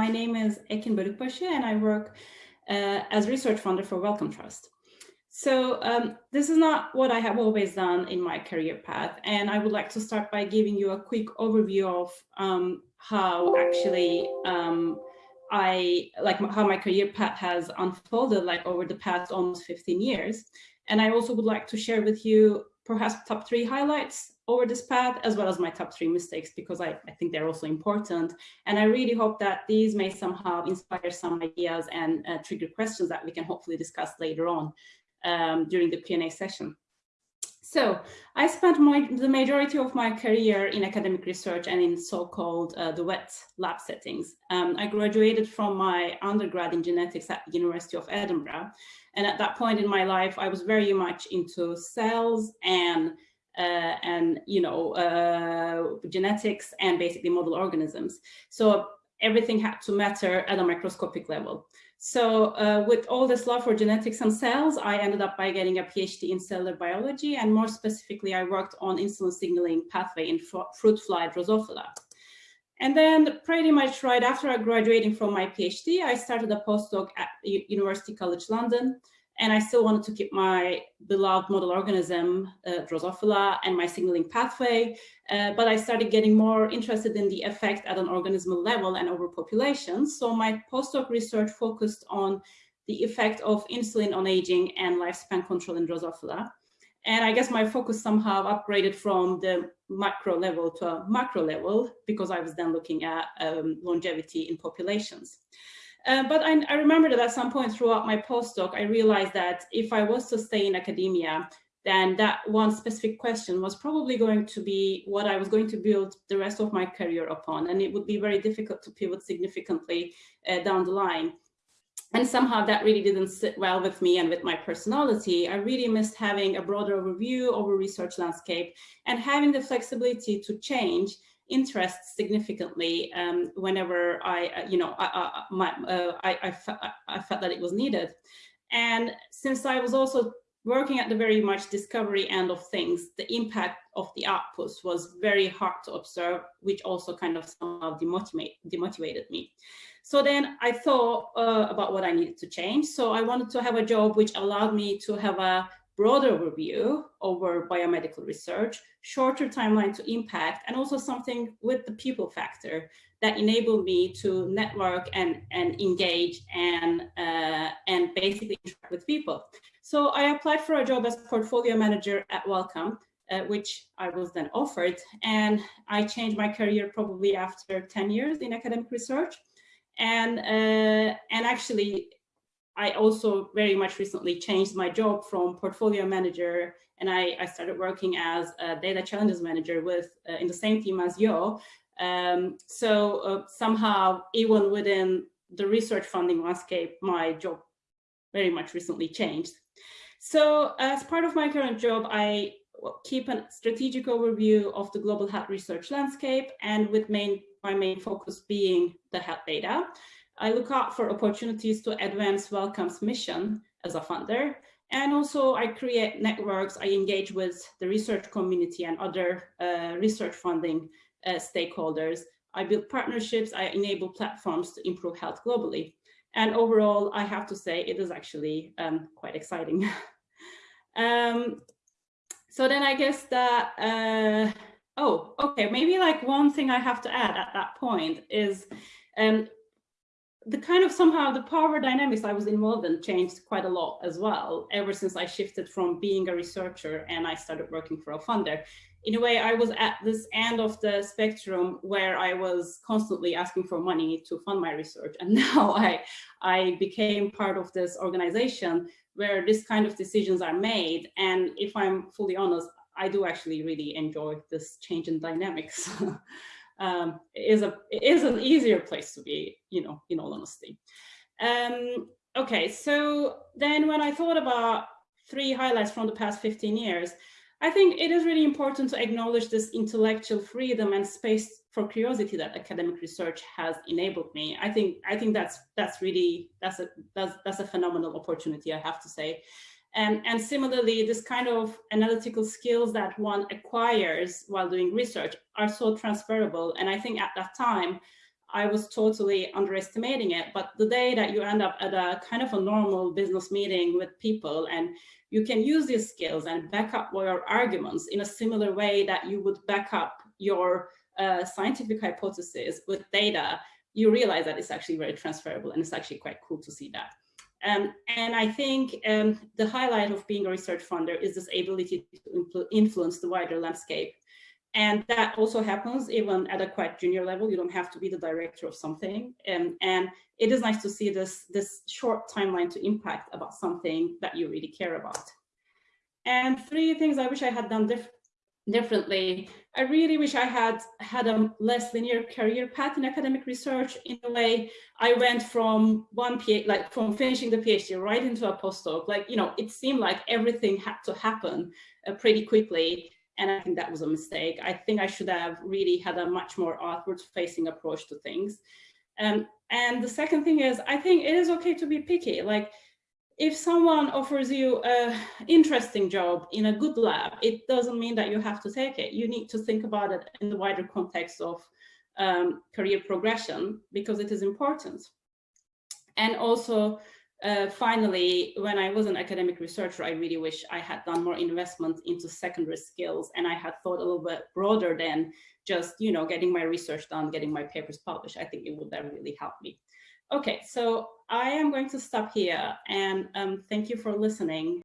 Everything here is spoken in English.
my name is Ekin Bölükbaşı and I work uh, as research funder for Wellcome Trust. So um, this is not what I have always done in my career path. And I would like to start by giving you a quick overview of um, how actually um, I like how my career path has unfolded like over the past almost 15 years. And I also would like to share with you perhaps top three highlights over this path, as well as my top three mistakes, because I, I think they're also important. And I really hope that these may somehow inspire some ideas and uh, trigger questions that we can hopefully discuss later on um, during the Q&A session. So I spent my, the majority of my career in academic research and in so-called uh, the wet lab settings. Um, I graduated from my undergrad in genetics at the University of Edinburgh. And at that point in my life, I was very much into cells and uh, and you know uh, genetics and basically model organisms. So everything had to matter at a microscopic level. So uh, with all this love for genetics and cells, I ended up by getting a PhD in cellular biology. And more specifically, I worked on insulin signaling pathway in fruit fly Drosophila. And then pretty much right after graduating from my PhD, I started a postdoc at University College London, and I still wanted to keep my beloved model organism, uh, Drosophila, and my signaling pathway. Uh, but I started getting more interested in the effect at an organismal level and over populations. So my postdoc research focused on the effect of insulin on aging and lifespan control in Drosophila. And I guess my focus somehow upgraded from the macro level to a macro level because I was then looking at um, longevity in populations. Uh, but I, I, remember that at some point throughout my postdoc, I realized that if I was to stay in academia, then that one specific question was probably going to be what I was going to build the rest of my career upon. And it would be very difficult to pivot significantly uh, down the line. And somehow that really didn't sit well with me and with my personality. I really missed having a broader overview over research landscape and having the flexibility to change interest significantly um, whenever I, uh, you know, I, I, my, uh, I, I, I, felt that it was needed. And since I was also working at the very much discovery end of things, the impact of the outputs was very hard to observe, which also kind of somehow demotivate, demotivated me. So then I thought uh, about what I needed to change. So I wanted to have a job which allowed me to have a broader overview over biomedical research, shorter timeline to impact, and also something with the people factor that enabled me to network and, and engage and, uh, and basically interact with people. So I applied for a job as portfolio manager at Wellcome, uh, which I was then offered. And I changed my career probably after 10 years in academic research. And, uh, and actually I also very much recently changed my job from portfolio manager and I, I started working as a data challenges manager with uh, in the same team as Yo. Um, so uh, somehow even within the research funding landscape, my job very much recently changed. So as part of my current job, I keep a strategic overview of the global health research landscape and with main, my main focus being the health data. I look out for opportunities to advance Wellcome's mission as a funder. And also I create networks, I engage with the research community and other uh, research funding uh, stakeholders. I build partnerships, I enable platforms to improve health globally. And overall, I have to say it is actually um, quite exciting. um, so then I guess that, uh, oh, okay, maybe like one thing I have to add at that point is um, the kind of somehow the power dynamics I was involved in changed quite a lot as well, ever since I shifted from being a researcher and I started working for a funder. In a way, I was at this end of the spectrum where I was constantly asking for money to fund my research. And now I, I became part of this organization where this kind of decisions are made. And if I'm fully honest, I do actually really enjoy this change in dynamics. um, is a is an easier place to be, you know, in all honesty. Um, okay, so then when I thought about three highlights from the past 15 years, I think it is really important to acknowledge this intellectual freedom and space for curiosity that academic research has enabled me. I think I think that's that's really that's a that's that's a phenomenal opportunity, I have to say. And, and similarly, this kind of analytical skills that one acquires while doing research are so transferable. And I think at that time, I was totally underestimating it. But the day that you end up at a kind of a normal business meeting with people and you can use these skills and back up your arguments in a similar way that you would back up your uh, scientific hypothesis with data, you realize that it's actually very transferable and it's actually quite cool to see that. Um, and I think um, the highlight of being a research funder is this ability to influence the wider landscape. And that also happens even at a quite junior level. You don't have to be the director of something. Um, and it is nice to see this, this short timeline to impact about something that you really care about. And three things I wish I had done different differently. I really wish I had had a less linear career path in academic research. In a way, I went from one PhD, like from finishing the PhD right into a postdoc. Like, you know, it seemed like everything had to happen uh, pretty quickly. And I think that was a mistake. I think I should have really had a much more outward facing approach to things. Um, and the second thing is, I think it is okay to be picky. Like, if someone offers you a interesting job in a good lab, it doesn't mean that you have to take it. You need to think about it in the wider context of um, career progression because it is important. And also, uh, finally, when I was an academic researcher, I really wish I had done more investment into secondary skills and I had thought a little bit broader than just, you know, getting my research done, getting my papers published. I think it would have really helped me. Okay, so I am going to stop here and um, thank you for listening.